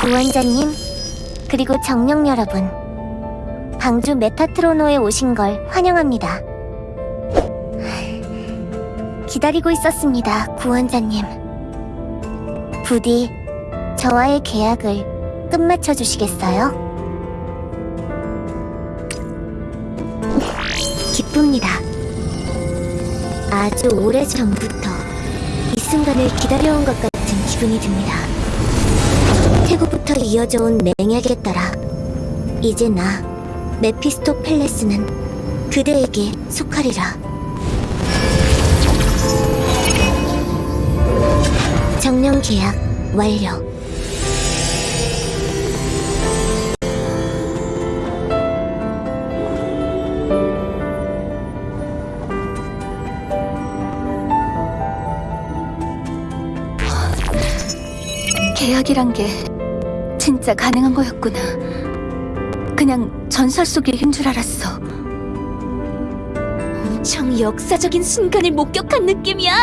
구원자님, 그리고 정령 여러분. 방주 메타트로노에 오신 걸 환영합니다. 기다리고 있었습니다, 구원자님. 부디 저와의 계약을 끝마쳐 주시겠어요? 기쁩니다. 아주 오래 전부터 이 순간을 기다려온 것 같은 기분이 듭니다. 태고부터 이어져 온 맹약에 따라 이제 나 메피스토 펠레스는 그대에게 속하리라. 정령 계약 완료. 계약이란 게 진짜 가능한 거였구나. 그냥 전설 속의 힘 줄 알았어. 엄청 역사적인 순간을 목격한 느낌이야.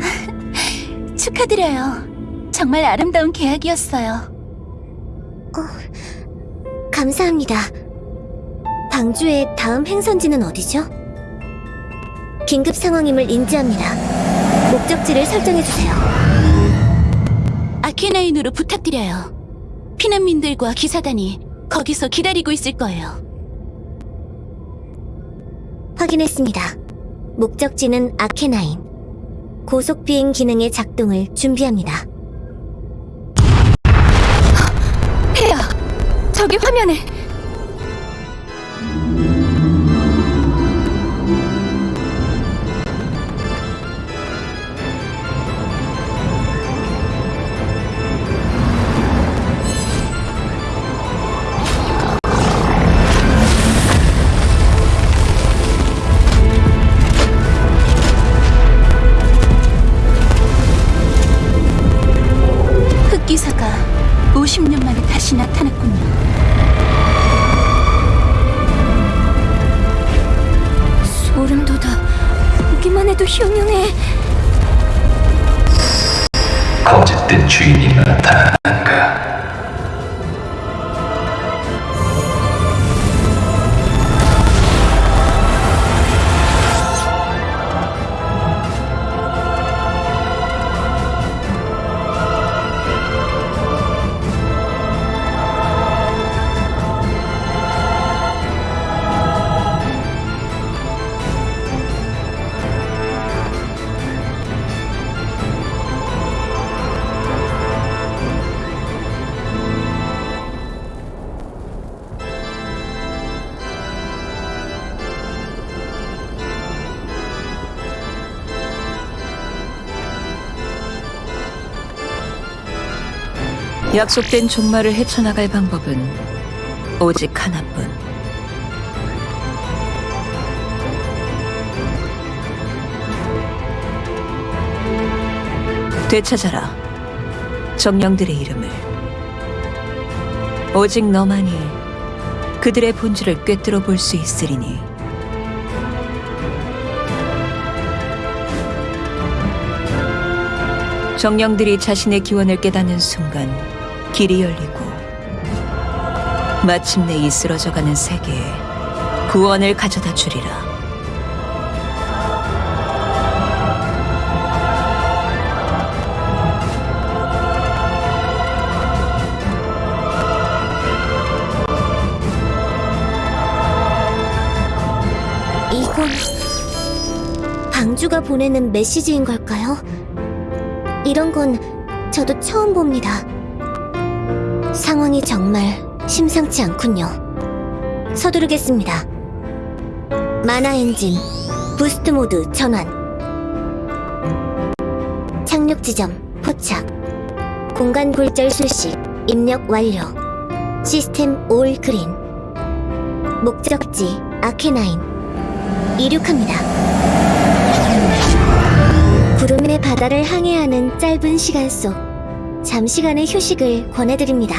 축하드려요. 정말 아름다운 계약이었어요. 감사합니다. 방주의 다음 행선지는 어디죠? 긴급 상황임을 인지합니다. 목적지를 설정해주세요. 아케나인으로 부탁드려요. 피난민들과 기사단이 거기서 기다리고 있을 거예요. 확인했습니다. 목적지는 아케나인. 고속 비행 기능의 작동을 준비합니다. 폐야, 저기 화면에 다시 나타났군요. 소름 돋아. 보기만 해도 흉흉해. 거짓된 주인이 나타난가 약속된 종말을 헤쳐나갈 방법은 오직 하나뿐. 되찾아라. 정령들의 이름을. 오직 너만이 그들의 본질을 꿰뚫어 볼 수 있으리니. 정령들이 자신의 기원을 깨닫는 순간 길이 열리고 마침내 이 쓰러져가는 세계에 구원을 가져다 주리라. 이건 방주가 보내는 메시지인 걸까요? 이런 건 저도 처음 봅니다. 상황이 정말 심상치 않군요. 서두르겠습니다. mana 엔진 boost mode 전환. 착륙 지점 포착. 공간 굴절 수식 입력 완료. system all green. 목적지 아케나인. 이륙합니다. 구름의 바다를 항해하는 짧은 시간 속 잠시간의 휴식을 권해드립니다.